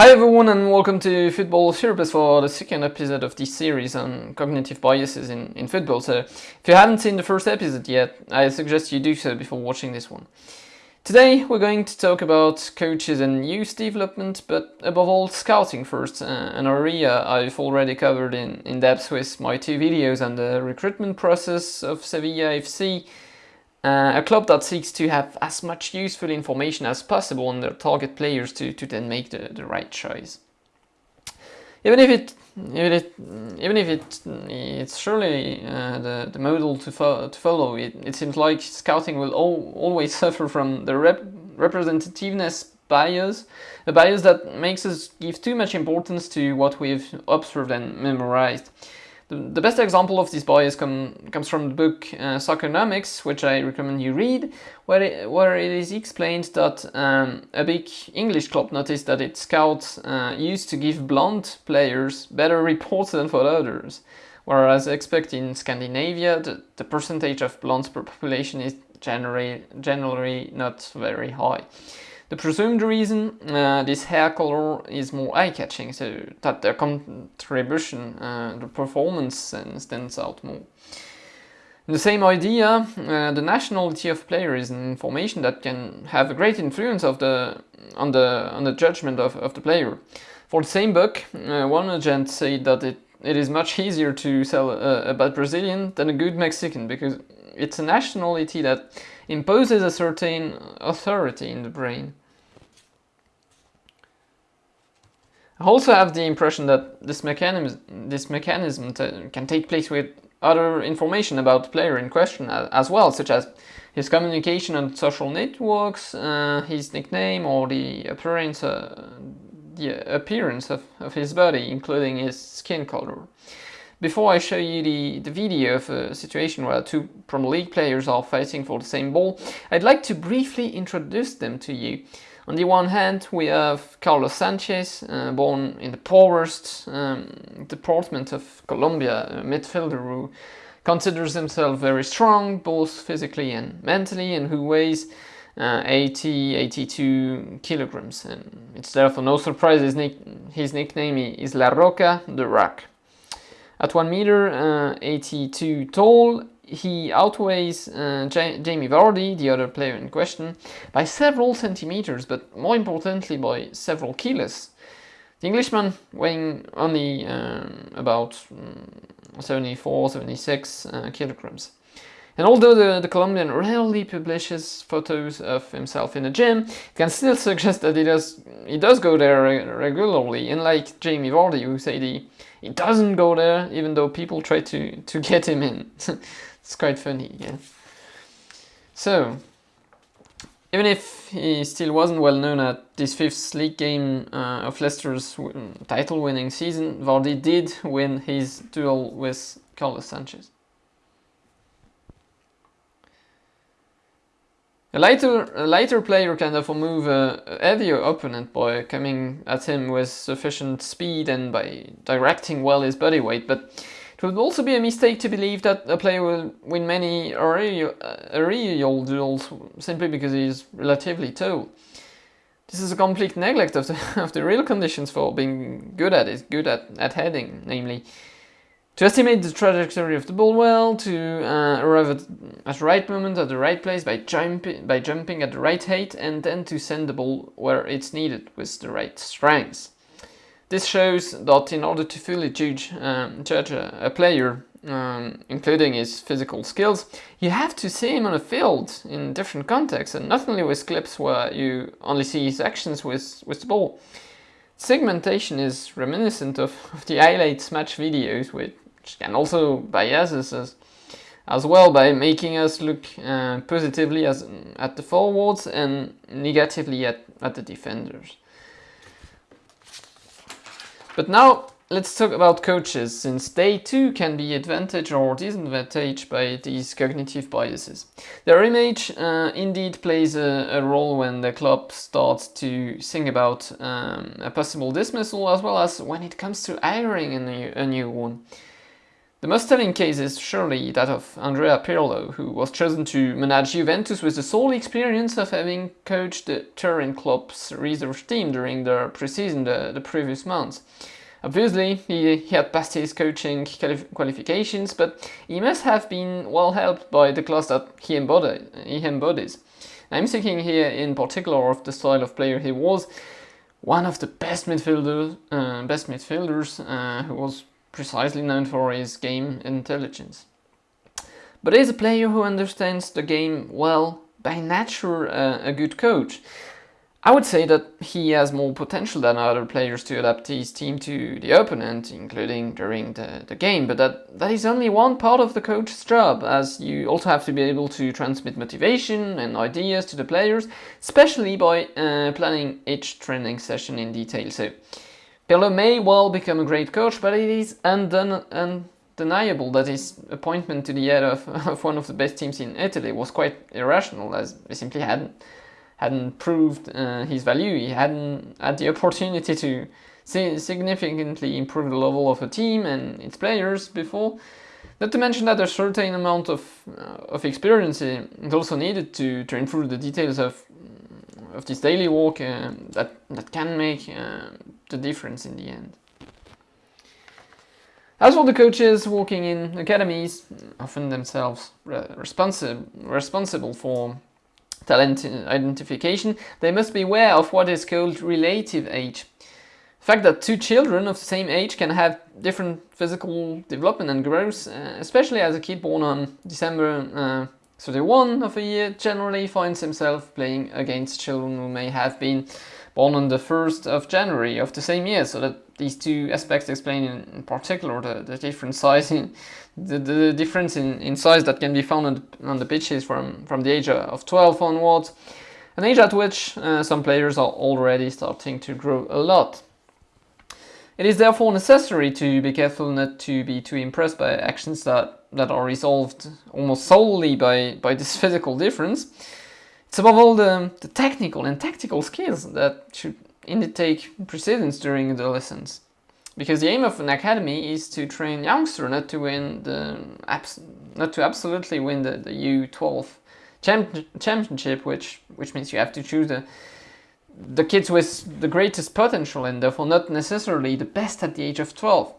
Hi everyone and welcome to Football Therapist for the second episode of this series on cognitive biases in, in football. So if you haven't seen the first episode yet, I suggest you do so before watching this one. Today we're going to talk about coaches and youth development, but above all scouting first, uh, an area I've already covered in, in depth with my two videos on the recruitment process of Sevilla FC uh, a club that seeks to have as much useful information as possible on their target players to, to then make the, the right choice. Even if it even if, even if it it's surely uh, the, the model to, fo to follow, it, it seems like scouting will al always suffer from the rep representativeness bias, a bias that makes us give too much importance to what we've observed and memorized. The, the best example of this bias come, comes from the book uh, which I recommend you read, where it, where it is explained that um, a big English club noticed that its scouts uh, used to give blonde players better reports than for others, whereas expected in Scandinavia, the, the percentage of blondes per population is generally, generally not very high. The presumed reason uh, this hair color is more eye-catching, so that their contribution, uh, the performance stands out more. The same idea, uh, the nationality of player is an information that can have a great influence of the, on, the, on the judgment of, of the player. For the same book, uh, one agent said that it, it is much easier to sell a, a bad Brazilian than a good Mexican because it's a nationality that imposes a certain authority in the brain. I also have the impression that this mechanism, this mechanism can take place with other information about the player in question as well, such as his communication on social networks, uh, his nickname, or the appearance, uh, the appearance of, of his body, including his skin color. Before I show you the, the video of a situation where two Premier League players are fighting for the same ball, I'd like to briefly introduce them to you. On the one hand, we have Carlos Sanchez, uh, born in the poorest um, department of Colombia, a midfielder who considers himself very strong, both physically and mentally, and who weighs uh, 80, 82 kilograms. And it's therefore no surprise his, nick his nickname is La Roca, the Rock. At 1 meter uh, 82 tall, he outweighs uh, Jamie Vardy, the other player in question, by several centimeters, but more importantly by several kilos. The Englishman weighing only um, about um, 74, 76 uh, kilograms. And although the, the, Colombian rarely publishes photos of himself in the gym, it can still suggest that he does, he does go there re regularly, unlike Jamie Vardy who said he, he doesn't go there even though people try to, to get him in. It's quite funny, yeah. So, even if he still wasn't well known at this fifth league game uh, of Leicester's title winning season, Vardy did win his duel with Carlos Sanchez. A lighter, a lighter player can therefore move a, heavier opponent by coming at him with sufficient speed and by directing well his body weight, but it would also be a mistake to believe that a player will win many aerial duels simply because he is relatively tall. This is a complete neglect of the, of the real conditions for being good at it, good at, at heading, namely to estimate the trajectory of the ball well, to uh, arrive at, at the right moment at the right place by, jump, by jumping at the right height, and then to send the ball where it's needed with the right strength. This shows that in order to fully judge, um, judge a, a player, um, including his physical skills, you have to see him on a field in different contexts and not only with clips where you only see his actions with, with the ball. Segmentation is reminiscent of, of the highlights match videos which can also bias us as, as well by making us look uh, positively as, at the forwards and negatively at, at the defenders. But now let's talk about coaches, since they too can be advantaged or disadvantaged by these cognitive biases. Their image uh, indeed plays a, a, role when the club starts to think about um, a possible dismissal as well as when it comes to hiring a new, a new one. The most telling case is surely that of Andrea Pirlo, who was chosen to manage Juventus with the sole experience of having coached the Turin club's reserve team during their preseason the, the previous months. Obviously, he, he had passed his coaching qualifications, but he must have been well helped by the class that he, embody, he embodies. I'm thinking here in particular of the style of player he was, one of the best midfielders, uh, best midfielders uh, who was precisely known for his game intelligence. But he's a player who understands the game well, by nature uh, a good coach. I would say that he has more potential than other players to adapt his team to the opponent, including during the, the game, but that, that is only one part of the coach's job, as you also have to be able to transmit motivation and ideas to the players, especially by uh, planning each training session in detail. So, Pirlo may well become a great coach, but it is undone, undeniable that his appointment to the head of, of one of the best teams in Italy was quite irrational, as he simply hadn't hadn't proved uh, his value. He hadn't had the opportunity to significantly improve the level of a team and its players before. Not to mention that a certain amount of uh, of experience is also needed to, to improve the details of of this daily work uh, that that can make uh, the difference in the end. As for the coaches working in academies, often themselves responsible responsible for talent identification, they must be aware of what is called relative age. The fact that two children of the same age can have different physical development and growth, uh, especially as a kid born on December uh, 31 of a year, generally finds himself playing against children who may have been born on the 1st of January of the same year, so that these two aspects explain in particular the, the different size in, the, the difference in, in size that can be found on the, on the pitches from, from the age of 12 onwards, an age at which uh, some players are already starting to grow a lot. It is therefore necessary to be careful not to be too impressed by actions that, that are resolved almost solely by, by this physical difference. It's above all the, the technical and tactical skills that should indeed take precedence during the lessons. Because the aim of an academy is to train youngsters, not to win the not to absolutely win the, the U12 champ championship, which which means you have to choose the the kids with the greatest potential and therefore not necessarily the best at the age of 12.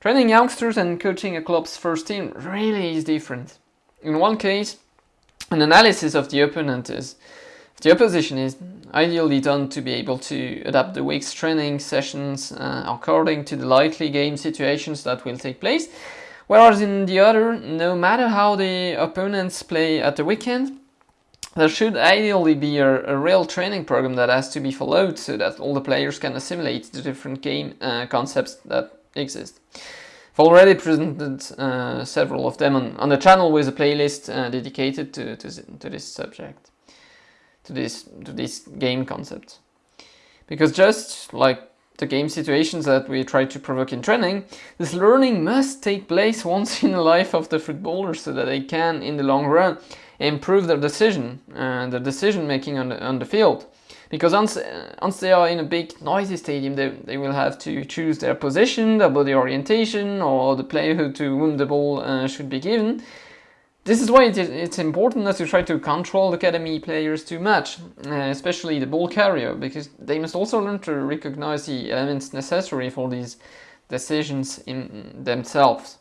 Training youngsters and coaching a club's first team really is different. In one case, an analysis of the opponent is the opposition is ideally done to be able to adapt the week's training sessions uh, according to the likely game situations that will take place, whereas in the other, no matter how the opponents play at the weekend, there should ideally be a, a, real training program that has to be followed so that all the players can assimilate the different game uh, concepts that exist. I've already presented uh, several of them on, on the channel with a playlist uh, dedicated to, to, to, this subject, to this, to this game concept. Because just like the game situations that we try to provoke in training, this learning must take place once in the life of the footballer so that they can, in the long run, improve their decision, uh, their decision making on the, on the field because once, once they are in a big noisy stadium they, they will have to choose their position, their body orientation or the player who, to whom the ball uh, should be given. This is why it is, it's important not to try to control the academy players too much, uh, especially the ball carrier, because they must also learn to recognize the elements necessary for these decisions in themselves.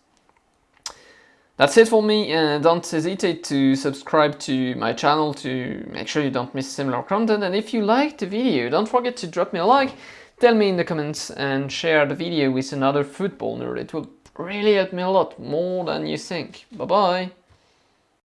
That's it for me, uh, don't hesitate to subscribe to my channel to make sure you don't miss similar content and if you liked the video don't forget to drop me a like, tell me in the comments and share the video with another football nerd, it will really help me a lot, more than you think. Bye bye!